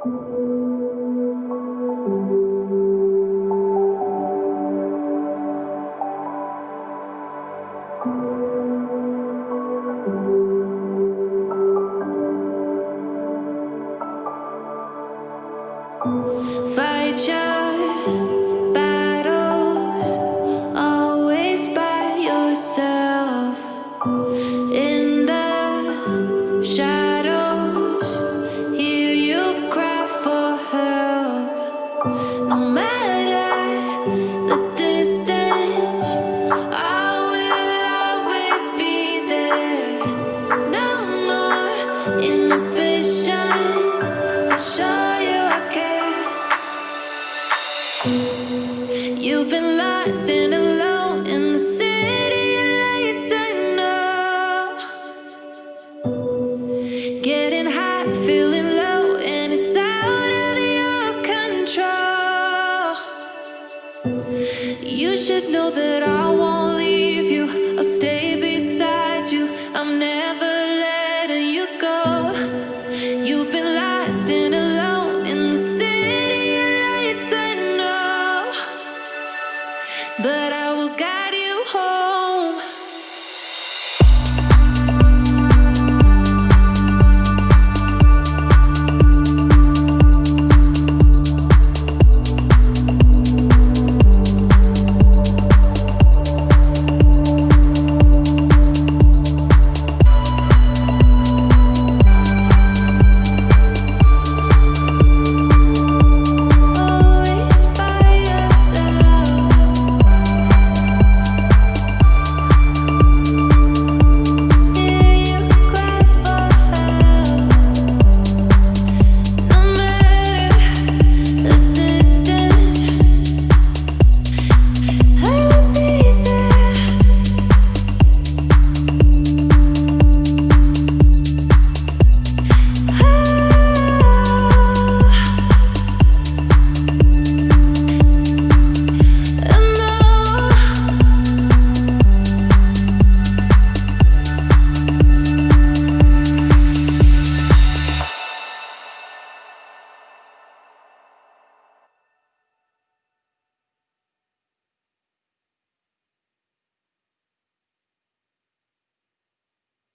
Fight your battles, always by yourself. It You've been lost and alone in the city lights, I know. Getting high, feeling low, and it's out of your control. You should know that I but I will guide you home.